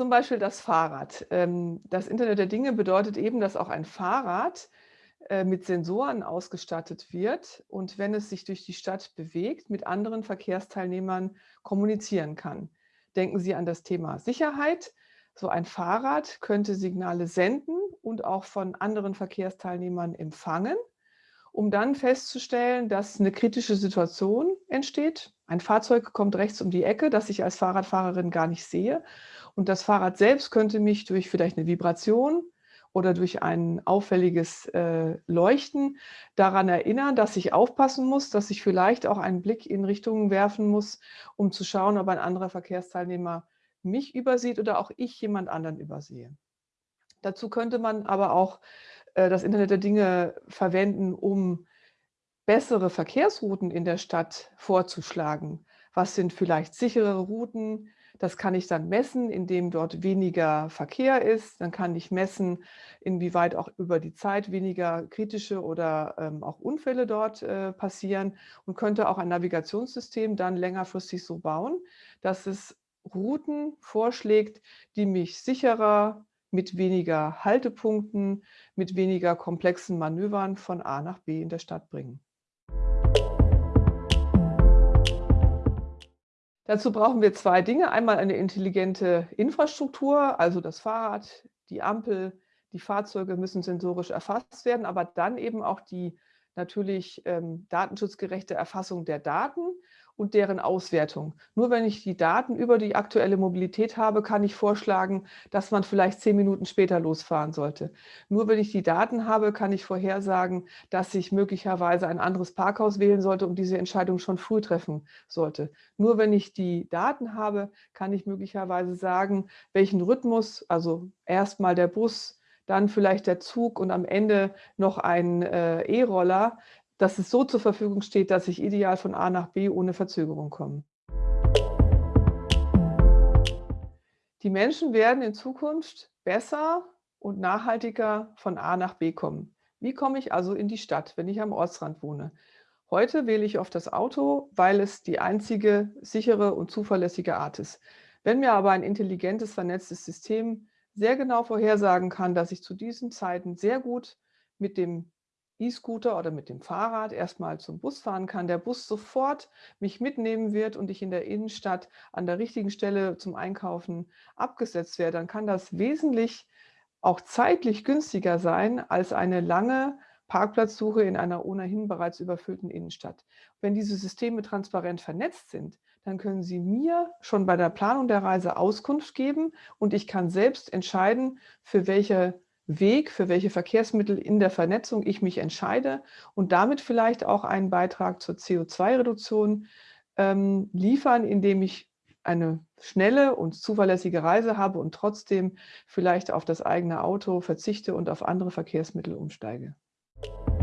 Zum Beispiel das Fahrrad. Ähm, das Internet der Dinge bedeutet eben, dass auch ein Fahrrad äh, mit Sensoren ausgestattet wird und wenn es sich durch die Stadt bewegt, mit anderen Verkehrsteilnehmern kommunizieren kann. Denken Sie an das Thema Sicherheit. So ein Fahrrad könnte Signale senden und auch von anderen Verkehrsteilnehmern empfangen, um dann festzustellen, dass eine kritische Situation entsteht. Ein Fahrzeug kommt rechts um die Ecke, das ich als Fahrradfahrerin gar nicht sehe. Und das Fahrrad selbst könnte mich durch vielleicht eine Vibration oder durch ein auffälliges äh, Leuchten daran erinnern, dass ich aufpassen muss, dass ich vielleicht auch einen Blick in Richtungen werfen muss, um zu schauen, ob ein anderer Verkehrsteilnehmer mich übersieht oder auch ich jemand anderen übersehe. Dazu könnte man aber auch äh, das Internet der Dinge verwenden, um bessere Verkehrsrouten in der Stadt vorzuschlagen. Was sind vielleicht sichere Routen? Das kann ich dann messen, indem dort weniger Verkehr ist. Dann kann ich messen, inwieweit auch über die Zeit weniger kritische oder ähm, auch Unfälle dort äh, passieren und könnte auch ein Navigationssystem dann längerfristig so bauen, dass es Routen vorschlägt, die mich sicherer mit weniger Haltepunkten, mit weniger komplexen Manövern von A nach B in der Stadt bringen. Dazu brauchen wir zwei Dinge. Einmal eine intelligente Infrastruktur, also das Fahrrad, die Ampel, die Fahrzeuge müssen sensorisch erfasst werden, aber dann eben auch die natürlich ähm, datenschutzgerechte Erfassung der Daten und deren Auswertung. Nur wenn ich die Daten über die aktuelle Mobilität habe, kann ich vorschlagen, dass man vielleicht zehn Minuten später losfahren sollte. Nur wenn ich die Daten habe, kann ich vorhersagen, dass ich möglicherweise ein anderes Parkhaus wählen sollte und diese Entscheidung schon früh treffen sollte. Nur wenn ich die Daten habe, kann ich möglicherweise sagen, welchen Rhythmus, also erstmal der Bus, dann vielleicht der Zug und am Ende noch ein äh, E-Roller, dass es so zur Verfügung steht, dass ich ideal von A nach B ohne Verzögerung komme. Die Menschen werden in Zukunft besser und nachhaltiger von A nach B kommen. Wie komme ich also in die Stadt, wenn ich am Ortsrand wohne? Heute wähle ich oft das Auto, weil es die einzige sichere und zuverlässige Art ist. Wenn mir aber ein intelligentes, vernetztes System sehr genau vorhersagen kann, dass ich zu diesen Zeiten sehr gut mit dem E-Scooter oder mit dem Fahrrad erstmal zum Bus fahren kann, der Bus sofort mich mitnehmen wird und ich in der Innenstadt an der richtigen Stelle zum Einkaufen abgesetzt werde, dann kann das wesentlich auch zeitlich günstiger sein als eine lange Parkplatzsuche in einer ohnehin bereits überfüllten Innenstadt. Wenn diese Systeme transparent vernetzt sind, dann können Sie mir schon bei der Planung der Reise Auskunft geben und ich kann selbst entscheiden, für welche Weg, für welche Verkehrsmittel in der Vernetzung ich mich entscheide und damit vielleicht auch einen Beitrag zur CO2-Reduktion ähm, liefern, indem ich eine schnelle und zuverlässige Reise habe und trotzdem vielleicht auf das eigene Auto verzichte und auf andere Verkehrsmittel umsteige. you